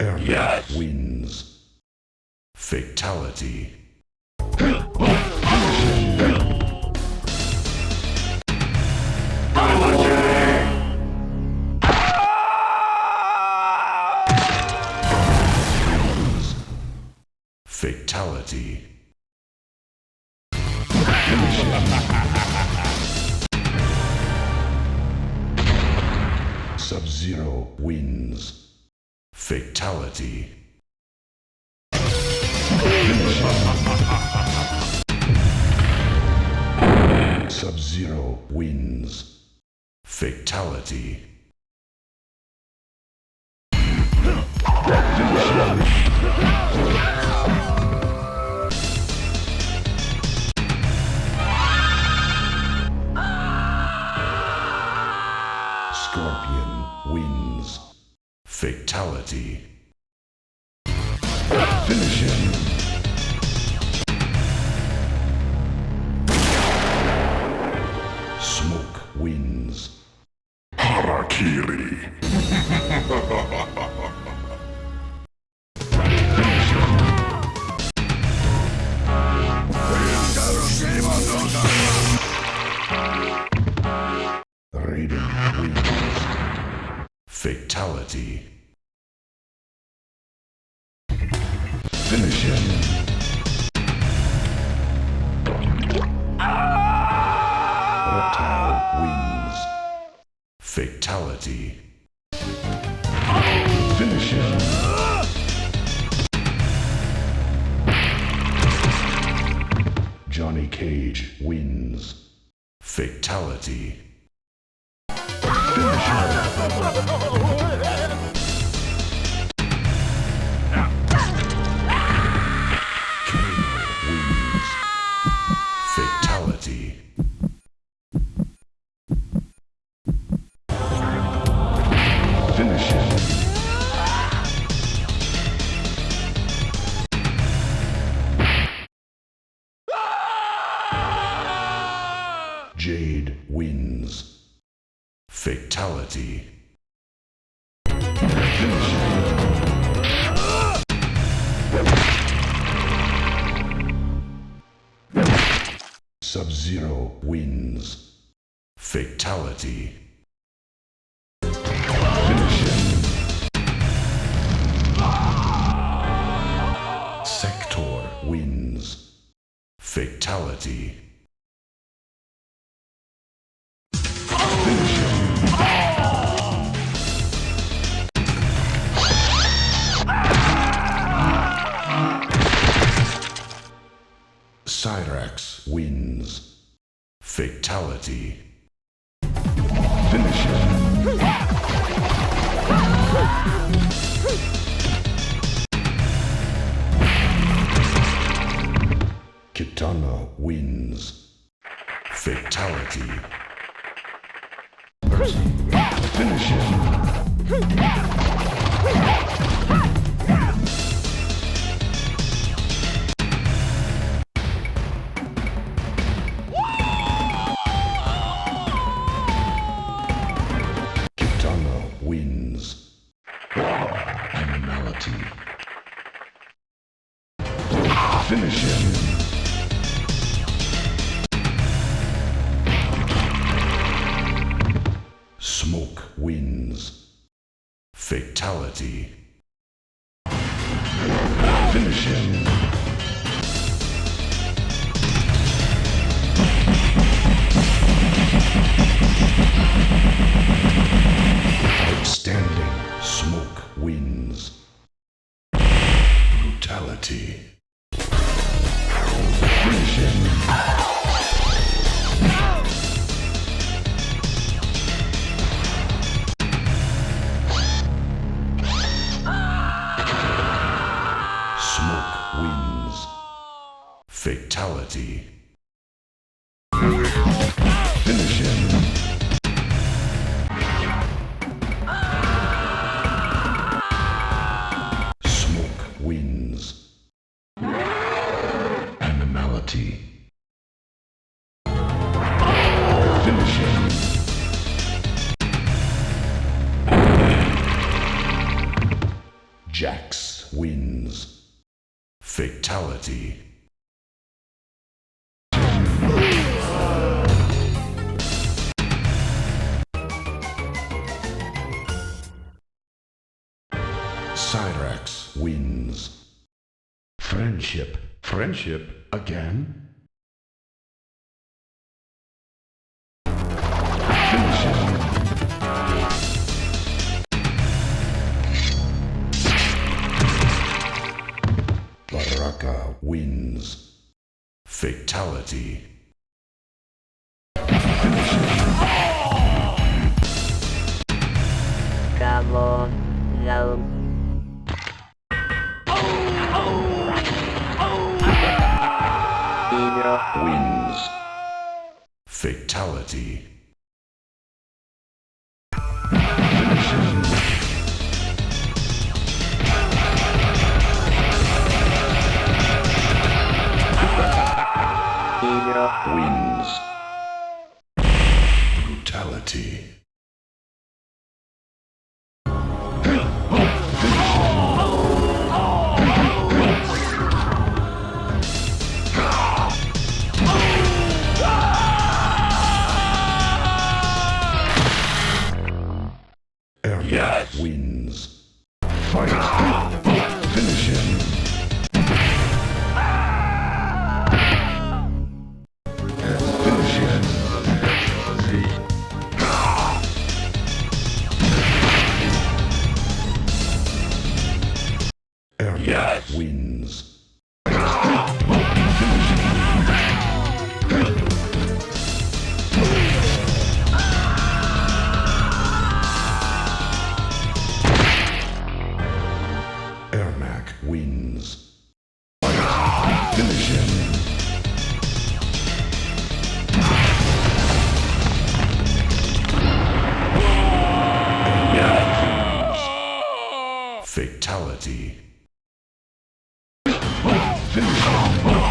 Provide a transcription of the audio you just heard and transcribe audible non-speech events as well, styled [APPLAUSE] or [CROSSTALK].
Ermac Yes. wins. Fatality. Fatality. Sub-Zero wins. Fatality. Sub-Zero wins. Fatality. Scorpion wins. Fatality. Finish him. Smoke wins. Harakiri. [LAUGHS] [LAUGHS] Fatality. Finish him. Reptile wins. Fatality. Finish him. Johnny Cage wins. Fatality. Finish him. Jade wins. Fatality. Sub-Zero wins. Fatality. Sector wins. Fatality. Wins. Fatality. Finish him. Kitana wins. Fatality. Finish him. reality. Finish him. Smoke wins. Animality. Finish him. Jax wins. Fatality. Cyrax wins. Friendship. Friendship again? Baraka wins. Fatality. Zero. Wins. Brutality. Ermac wins. Fight! Finish him! Finish him! Ermac wins. Wins. Finish him! Fatality. Finish him!